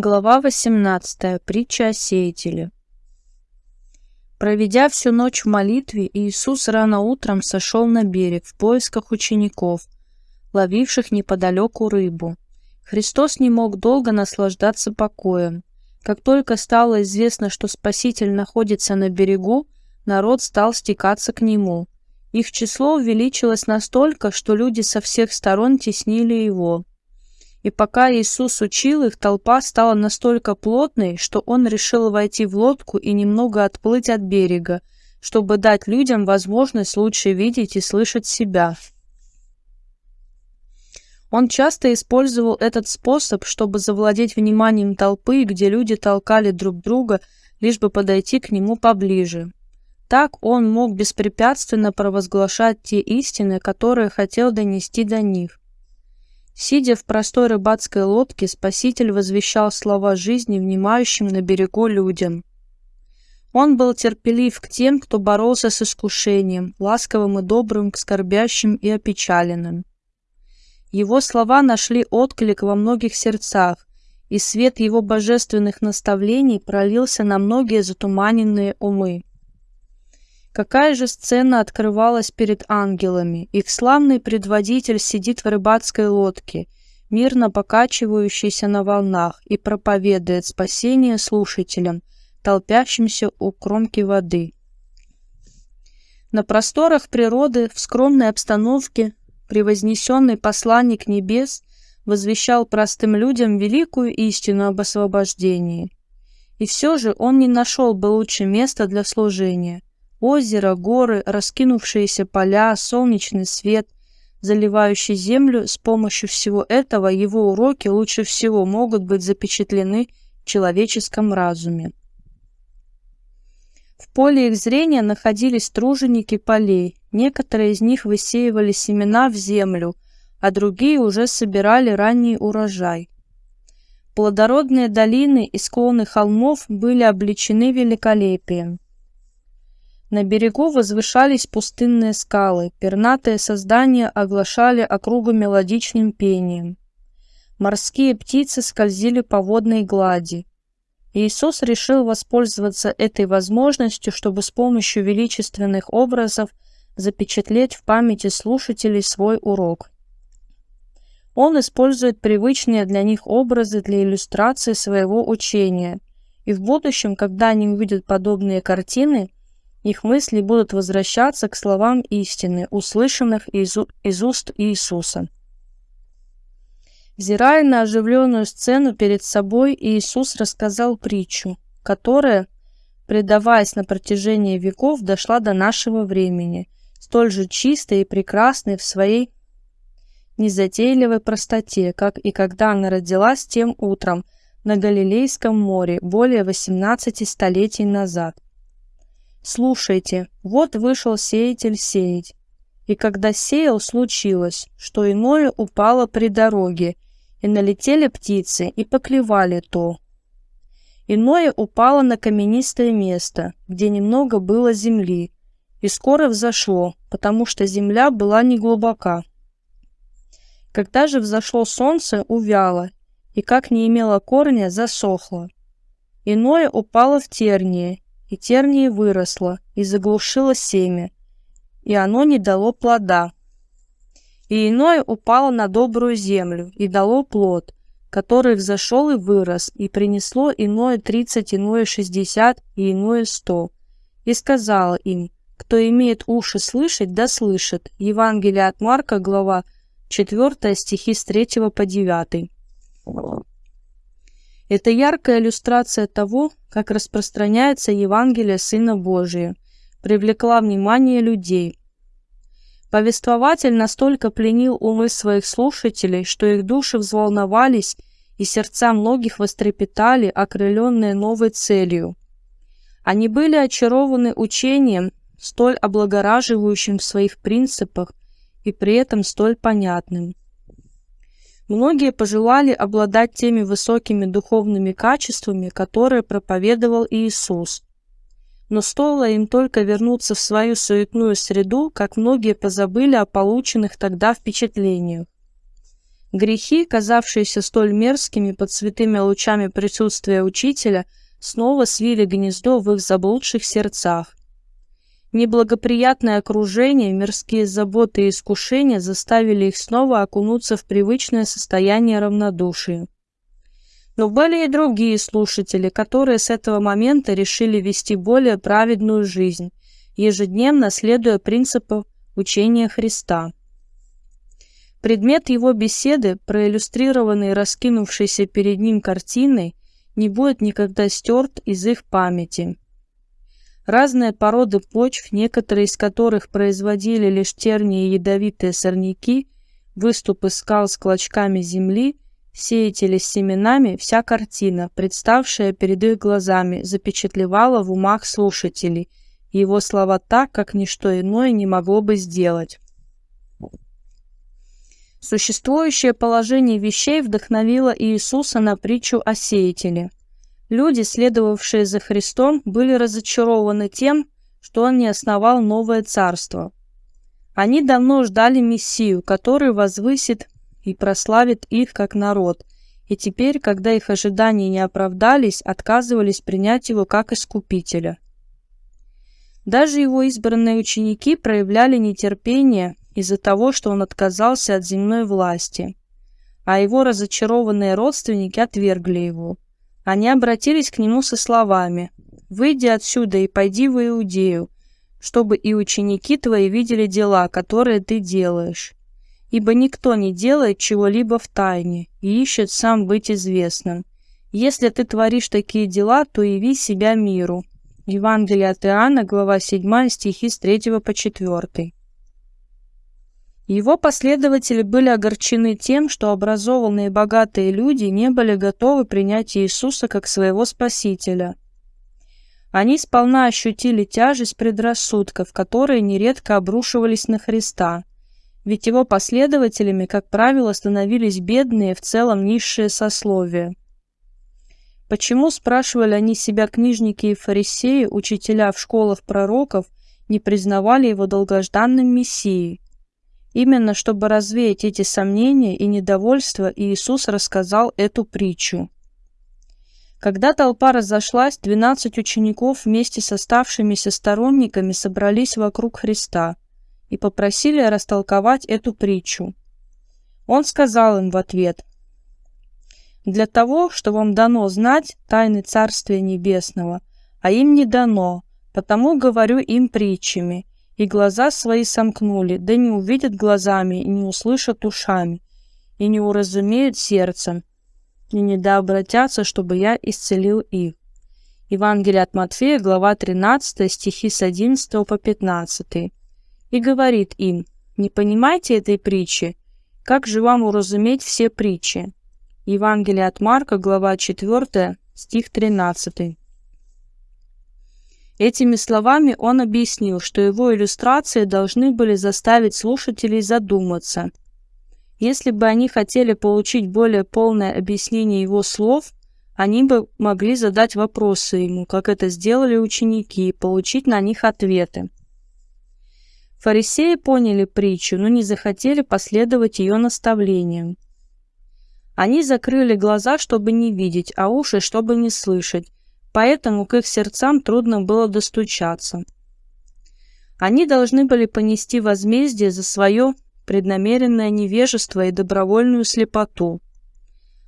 Глава 18. Притча о сеятеле. Проведя всю ночь в молитве, Иисус рано утром сошел на берег в поисках учеников, ловивших неподалеку рыбу. Христос не мог долго наслаждаться покоем. Как только стало известно, что Спаситель находится на берегу, народ стал стекаться к Нему. Их число увеличилось настолько, что люди со всех сторон теснили Его. И пока Иисус учил их, толпа стала настолько плотной, что он решил войти в лодку и немного отплыть от берега, чтобы дать людям возможность лучше видеть и слышать себя. Он часто использовал этот способ, чтобы завладеть вниманием толпы, где люди толкали друг друга, лишь бы подойти к нему поближе. Так он мог беспрепятственно провозглашать те истины, которые хотел донести до них. Сидя в простой рыбацкой лодке, Спаситель возвещал слова жизни внимающим на берегу людям. Он был терпелив к тем, кто боролся с искушением, ласковым и добрым к скорбящим и опечаленным. Его слова нашли отклик во многих сердцах, и свет его божественных наставлений пролился на многие затуманенные умы. Какая же сцена открывалась перед ангелами? Их славный предводитель сидит в рыбацкой лодке, мирно покачивающейся на волнах, и проповедует спасение слушателям, толпящимся у кромки воды. На просторах природы, в скромной обстановке, превознесенный посланник небес возвещал простым людям великую истину об освобождении. И все же он не нашел бы лучше места для служения – Озеро, горы, раскинувшиеся поля, солнечный свет, заливающий землю, с помощью всего этого его уроки лучше всего могут быть запечатлены в человеческом разуме. В поле их зрения находились труженики полей. Некоторые из них высеивали семена в землю, а другие уже собирали ранний урожай. Плодородные долины и склоны холмов были облечены великолепием. На берегу возвышались пустынные скалы, пернатые создания оглашали округу мелодичным пением. Морские птицы скользили по водной глади. Иисус решил воспользоваться этой возможностью, чтобы с помощью величественных образов запечатлеть в памяти слушателей свой урок. Он использует привычные для них образы для иллюстрации своего учения, и в будущем, когда они увидят подобные картины, их мысли будут возвращаться к словам истины, услышанных из, уст Иисуса. Взирая на оживленную сцену перед собой, Иисус рассказал притчу, которая, предаваясь на протяжении веков, дошла до нашего времени, столь же чистой и прекрасной в своей незатейливой простоте, как и когда она родилась тем утром на Галилейском море более 18 столетий назад. Слушайте, вот вышел сеятель сеять. И когда сеял, случилось, что иное упало при дороге, и налетели птицы, и поклевали то. Иное упало на каменистое место, где немного было земли, и скоро взошло, потому что земля была неглубока. Когда же взошло солнце, увяло, и как не имело корня, засохло. Иное упало в тернии, и тернии выросло, и заглушило семя, и оно не дало плода. И иное упало на добрую землю, и дало плод, который взошел и вырос, и принесло иное тридцать, иное шестьдесят, и иное сто. И сказала им, кто имеет уши слышать, да слышит. Евангелие от Марка, глава 4, стихи с 3 по 9. Это яркая иллюстрация того, как распространяется Евангелие Сына Божия, привлекла внимание людей. Повествователь настолько пленил умы своих слушателей, что их души взволновались и сердца многих вострепетали, окрыленные новой целью. Они были очарованы учением, столь облагораживающим в своих принципах и при этом столь понятным. Многие пожелали обладать теми высокими духовными качествами, которые проповедовал Иисус. Но стоило им только вернуться в свою суетную среду, как многие позабыли о полученных тогда впечатлениях. Грехи, казавшиеся столь мерзкими под святыми лучами присутствия учителя, снова свили гнездо в их заблудших сердцах. Неблагоприятное окружение, мирские заботы и искушения заставили их снова окунуться в привычное состояние равнодушия. Но были и другие слушатели, которые с этого момента решили вести более праведную жизнь, ежедневно следуя принципу учения Христа. Предмет его беседы, проиллюстрированный раскинувшейся перед ним картиной, не будет никогда стерт из их памяти. Разные породы почв, некоторые из которых производили лишь тернии и ядовитые сорняки, выступы скал с клочками земли – сеятели с семенами, вся картина, представшая перед их глазами, запечатлевала в умах слушателей его слова так, как ничто иное не могло бы сделать. Существующее положение вещей вдохновило Иисуса на притчу о сеятеле. Люди, следовавшие за Христом, были разочарованы тем, что Он не основал новое царство. Они давно ждали Мессию, который возвысит и прославит их как народ, и теперь, когда их ожидания не оправдались, отказывались принять его как искупителя. Даже его избранные ученики проявляли нетерпение из-за того, что он отказался от земной власти, а его разочарованные родственники отвергли его. Они обратились к нему со словами «Выйди отсюда и пойди в Иудею, чтобы и ученики твои видели дела, которые ты делаешь» ибо никто не делает чего-либо в тайне и ищет сам быть известным. Если ты творишь такие дела, то яви себя миру. Евангелие от Иоанна, глава 7, стихи с 3 по 4. Его последователи были огорчены тем, что образованные богатые люди не были готовы принять Иисуса как своего Спасителя. Они сполна ощутили тяжесть предрассудков, которые нередко обрушивались на Христа – ведь его последователями, как правило, становились бедные, в целом низшие сословия. Почему, спрашивали они себя книжники и фарисеи, учителя в школах пророков, не признавали его долгожданным Мессией? Именно чтобы развеять эти сомнения и недовольство, Иисус рассказал эту притчу. Когда толпа разошлась, двенадцать учеников вместе с оставшимися сторонниками собрались вокруг Христа – и попросили растолковать эту притчу. Он сказал им в ответ, «Для того, что вам дано знать тайны Царствия Небесного, а им не дано, потому говорю им притчами, и глаза свои сомкнули, да не увидят глазами, и не услышат ушами, и не уразумеют сердцем, и не дообратятся, чтобы я исцелил их». Евангелие от Матфея, глава 13, стихи с 11 по 15 и говорит им, «Не понимаете этой притчи? Как же вам уразуметь все притчи?» Евангелие от Марка, глава 4, стих 13. Этими словами он объяснил, что его иллюстрации должны были заставить слушателей задуматься. Если бы они хотели получить более полное объяснение его слов, они бы могли задать вопросы ему, как это сделали ученики, и получить на них ответы. Фарисеи поняли притчу, но не захотели последовать ее наставлениям. Они закрыли глаза, чтобы не видеть, а уши, чтобы не слышать, поэтому к их сердцам трудно было достучаться. Они должны были понести возмездие за свое преднамеренное невежество и добровольную слепоту.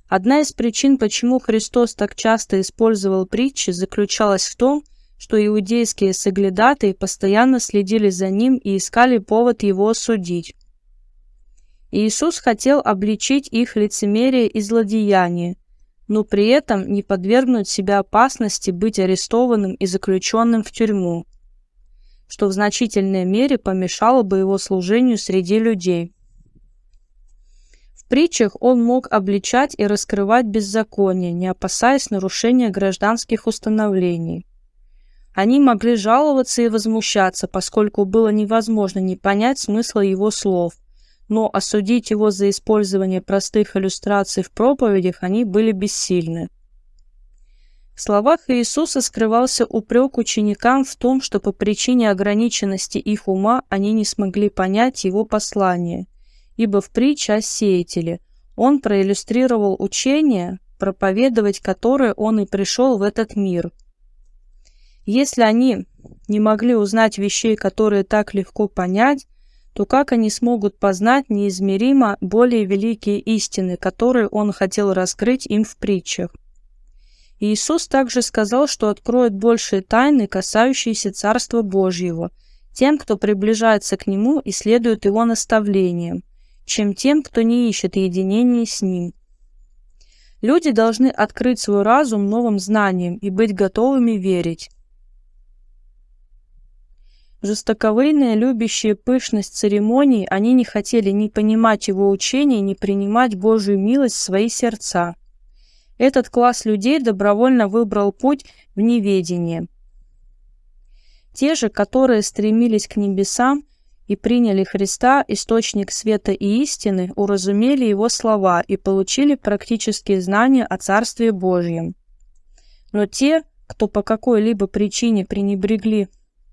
Одна из причин, почему Христос так часто использовал притчи, заключалась в том, что иудейские соглядатые постоянно следили за ним и искали повод его осудить. Иисус хотел обличить их лицемерие и злодеяние, но при этом не подвергнуть себя опасности быть арестованным и заключенным в тюрьму, что в значительной мере помешало бы его служению среди людей. В притчах он мог обличать и раскрывать беззаконие, не опасаясь нарушения гражданских установлений. Они могли жаловаться и возмущаться, поскольку было невозможно не понять смысла его слов, но осудить его за использование простых иллюстраций в проповедях они были бессильны. В словах Иисуса скрывался упрек ученикам в том, что по причине ограниченности их ума они не смогли понять его послание, ибо в притче о сеятеле Он проиллюстрировал учение, проповедовать которое он и пришел в этот мир. Если они не могли узнать вещей, которые так легко понять, то как они смогут познать неизмеримо более великие истины, которые он хотел раскрыть им в притчах? Иисус также сказал, что откроет большие тайны, касающиеся Царства Божьего, тем, кто приближается к Нему и следует Его наставлениям, чем тем, кто не ищет единения с Ним. Люди должны открыть свой разум новым знаниям и быть готовыми верить. Жестоковыйные, любящие пышность церемоний, они не хотели ни понимать его учения, ни принимать Божию милость в свои сердца. Этот класс людей добровольно выбрал путь в неведение. Те же, которые стремились к небесам и приняли Христа, источник света и истины, уразумели его слова и получили практические знания о Царстве Божьем. Но те, кто по какой-либо причине пренебрегли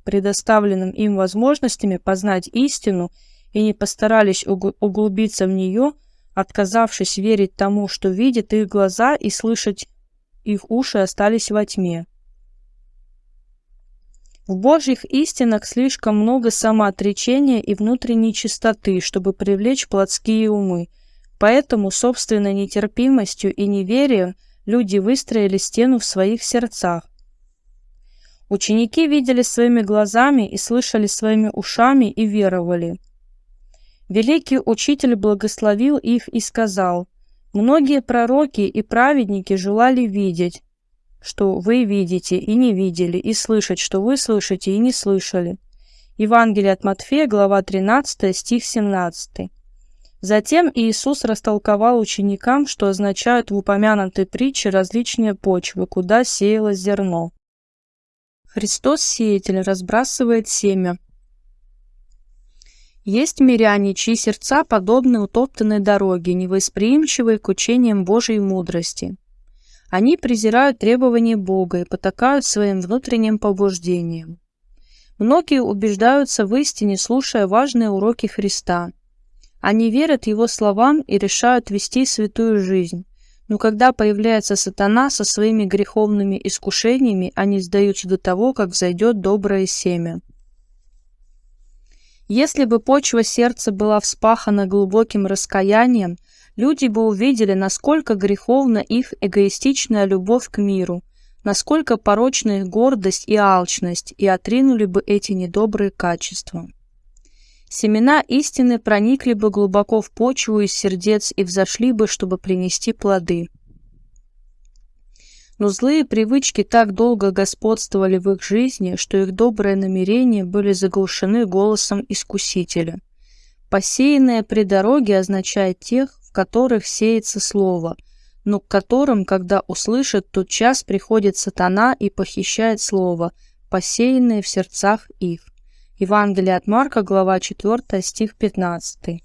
предоставленным им возможностями познать истину и не постарались углубиться в нее, отказавшись верить тому, что видят их глаза и слышать их уши остались во тьме. В Божьих истинах слишком много самоотречения и внутренней чистоты, чтобы привлечь плотские умы. Поэтому собственной нетерпимостью и неверием люди выстроили стену в своих сердцах, Ученики видели своими глазами и слышали своими ушами и веровали. Великий Учитель благословил их и сказал, «Многие пророки и праведники желали видеть, что вы видите и не видели, и слышать, что вы слышите и не слышали». Евангелие от Матфея, глава 13, стих 17. Затем Иисус растолковал ученикам, что означают в упомянутой притче различные почвы, куда сеялось зерно. Христос-сеятель разбрасывает семя. Есть миряне, чьи сердца подобны утоптанной дороге, невосприимчивые к учениям Божьей мудрости. Они презирают требования Бога и потакают своим внутренним побуждениям. Многие убеждаются в истине, слушая важные уроки Христа. Они верят Его словам и решают вести святую жизнь. Но когда появляется сатана со своими греховными искушениями, они сдаются до того, как взойдет доброе семя. Если бы почва сердца была вспахана глубоким раскаянием, люди бы увидели, насколько греховна их эгоистичная любовь к миру, насколько порочна их гордость и алчность, и отринули бы эти недобрые качества. Семена истины проникли бы глубоко в почву из сердец и взошли бы, чтобы принести плоды. Но злые привычки так долго господствовали в их жизни, что их добрые намерения были заглушены голосом Искусителя. Посеянное при дороге означает тех, в которых сеется слово, но к которым, когда услышат, тот час приходит сатана и похищает слово, посеянное в сердцах их. Евангелие от Марка, глава 4, стих 15.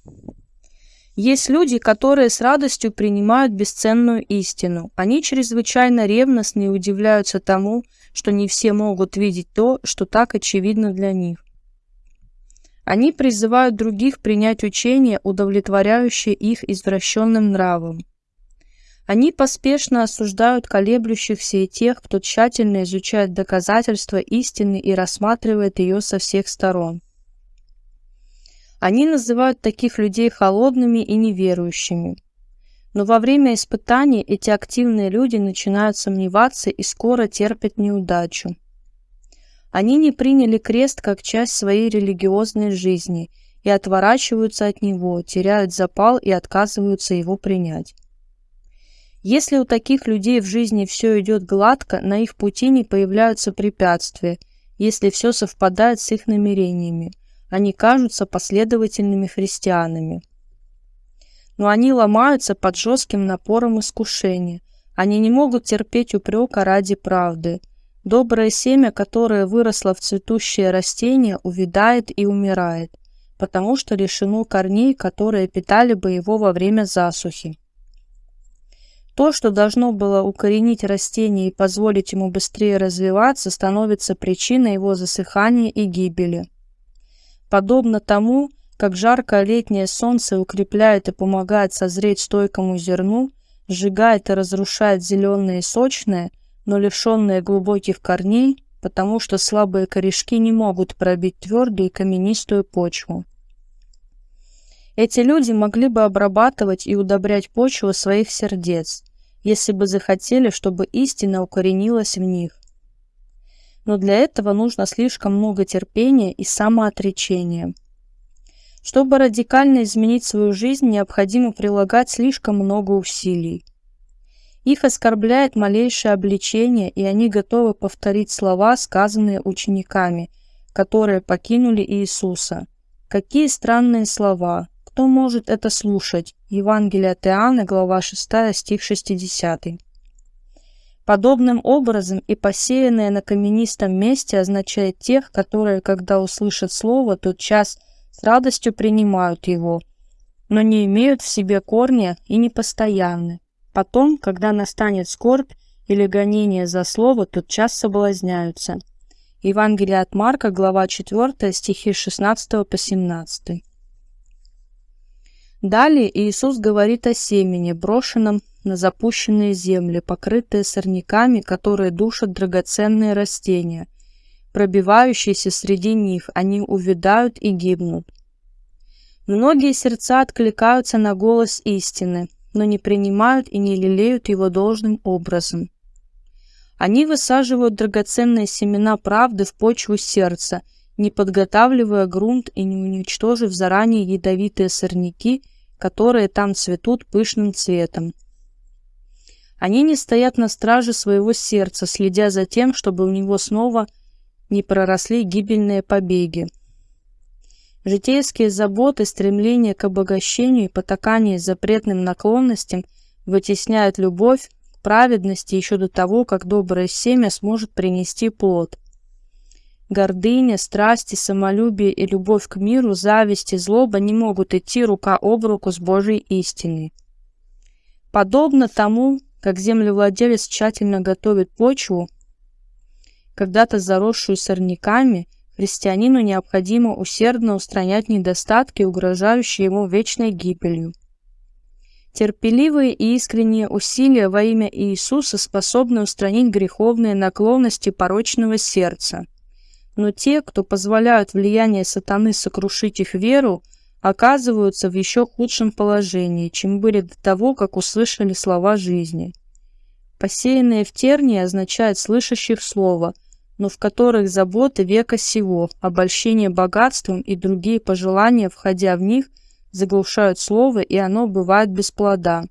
Есть люди, которые с радостью принимают бесценную истину. Они чрезвычайно ревностны и удивляются тому, что не все могут видеть то, что так очевидно для них. Они призывают других принять учение, удовлетворяющее их извращенным нравом. Они поспешно осуждают колеблющихся и тех, кто тщательно изучает доказательства истины и рассматривает ее со всех сторон. Они называют таких людей холодными и неверующими. Но во время испытаний эти активные люди начинают сомневаться и скоро терпят неудачу. Они не приняли крест как часть своей религиозной жизни и отворачиваются от него, теряют запал и отказываются его принять. Если у таких людей в жизни все идет гладко, на их пути не появляются препятствия, если все совпадает с их намерениями. Они кажутся последовательными христианами. Но они ломаются под жестким напором искушения. Они не могут терпеть упрека ради правды. Доброе семя, которое выросло в цветущее растение, увядает и умирает, потому что лишено корней, которые питали бы его во время засухи. То, что должно было укоренить растение и позволить ему быстрее развиваться, становится причиной его засыхания и гибели. Подобно тому, как жаркое летнее солнце укрепляет и помогает созреть стойкому зерну, сжигает и разрушает зеленое и сочное, но лишенное глубоких корней, потому что слабые корешки не могут пробить твердую и каменистую почву. Эти люди могли бы обрабатывать и удобрять почву своих сердец, если бы захотели, чтобы истина укоренилась в них. Но для этого нужно слишком много терпения и самоотречения. Чтобы радикально изменить свою жизнь, необходимо прилагать слишком много усилий. Их оскорбляет малейшее обличение, и они готовы повторить слова, сказанные учениками, которые покинули Иисуса. Какие странные слова! Кто может это слушать? Евангелие от Иоанна, глава 6, стих 60. Подобным образом и посеянное на каменистом месте означает тех, которые, когда услышат слово, тот час с радостью принимают его, но не имеют в себе корня и не постоянны. Потом, когда настанет скорбь или гонение за слово, тот час соблазняются. Евангелие от Марка, глава 4, стихи 16 по 17. Далее Иисус говорит о семени, брошенном на запущенные земли, покрытые сорняками, которые душат драгоценные растения. Пробивающиеся среди них, они увядают и гибнут. Многие сердца откликаются на голос истины, но не принимают и не лелеют его должным образом. Они высаживают драгоценные семена правды в почву сердца, не подготавливая грунт и не уничтожив заранее ядовитые сорняки – которые там цветут пышным цветом. Они не стоят на страже своего сердца, следя за тем, чтобы у него снова не проросли гибельные побеги. Житейские заботы, стремление к обогащению и потакание запретным наклонностям вытесняют любовь праведности еще до того, как доброе семя сможет принести плод. Гордыня, страсти, самолюбие и любовь к миру, зависть и злоба не могут идти рука об руку с Божьей истиной. Подобно тому, как землевладелец тщательно готовит почву, когда-то заросшую сорняками, христианину необходимо усердно устранять недостатки, угрожающие ему вечной гибелью. Терпеливые и искренние усилия во имя Иисуса способны устранить греховные наклонности порочного сердца – но те, кто позволяют влияние сатаны сокрушить их веру, оказываются в еще худшем положении, чем были до того, как услышали слова жизни. Посеянные в тернии означают слышащих слово, но в которых заботы века сего, обольщение богатством и другие пожелания, входя в них, заглушают слово, и оно бывает без плода.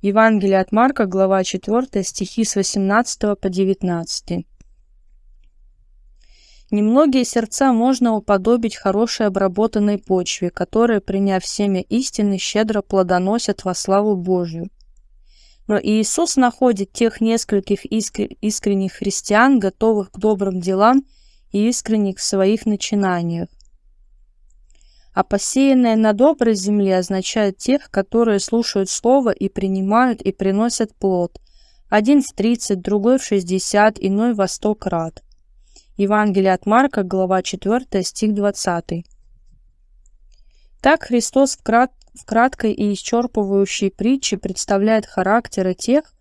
Евангелие от Марка, глава 4, стихи с 18 по 19. Немногие сердца можно уподобить хорошей обработанной почве, которая, приняв семя истины, щедро плодоносят во славу Божью. Но Иисус находит тех нескольких искренних христиан, готовых к добрым делам и искренних в своих начинаниях. А посеянное на доброй земле означает тех, которые слушают Слово и принимают и приносят плод. Один в тридцать, другой в шестьдесят, иной во сто крат. Евангелие от Марка, глава 4, стих 20. Так Христос в, крат... в краткой и исчерпывающей притче представляет характеры тех,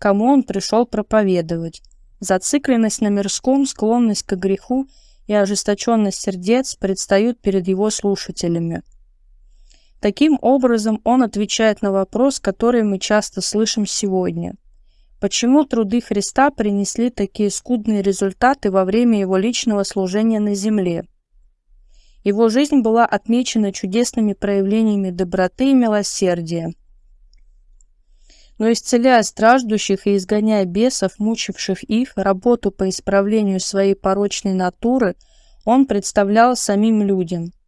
кому Он пришел проповедовать. Зацикленность на мирском, склонность к греху и ожесточенность сердец предстают перед Его слушателями. Таким образом, Он отвечает на вопрос, который мы часто слышим сегодня. Почему труды Христа принесли такие скудные результаты во время его личного служения на земле? Его жизнь была отмечена чудесными проявлениями доброты и милосердия. Но исцеляя страждущих и изгоняя бесов, мучивших их, работу по исправлению своей порочной натуры, он представлял самим людям –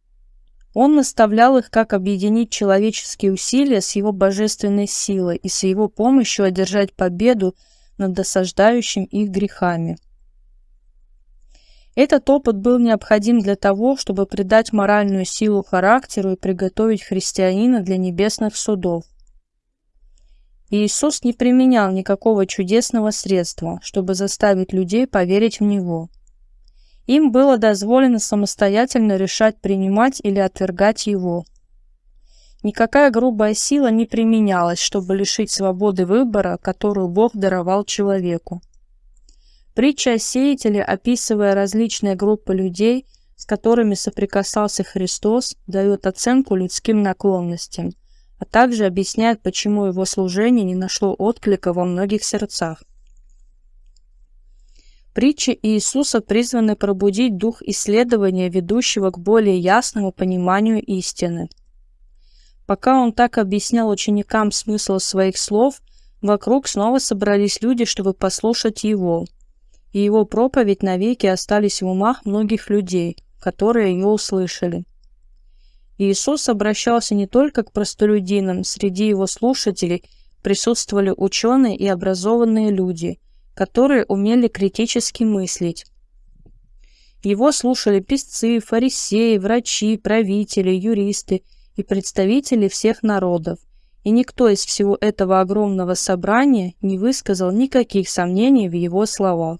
он наставлял их, как объединить человеческие усилия с его божественной силой и с его помощью одержать победу над досаждающим их грехами. Этот опыт был необходим для того, чтобы придать моральную силу характеру и приготовить христианина для небесных судов. Иисус не применял никакого чудесного средства, чтобы заставить людей поверить в Него – Им было дозволено самостоятельно решать, принимать или отвергать его. Никакая грубая сила не применялась, чтобы лишить свободы выбора, которую Бог даровал человеку. Притча о сеятеле, описывая различные группы людей, с которыми соприкасался Христос, дает оценку людским наклонностям, а также объясняет, почему его служение не нашло отклика во многих сердцах. Притчи Иисуса призваны пробудить дух исследования, ведущего к более ясному пониманию истины. Пока он так объяснял ученикам смысл своих слов, вокруг снова собрались люди, чтобы послушать его. И его проповедь навеки остались в умах многих людей, которые ее услышали. Иисус обращался не только к простолюдинам, среди его слушателей присутствовали ученые и образованные люди – которые умели критически мыслить. Его слушали писцы, фарисеи, врачи, правители, юристы и представители всех народов, и никто из всего этого огромного собрания не высказал никаких сомнений в его словах.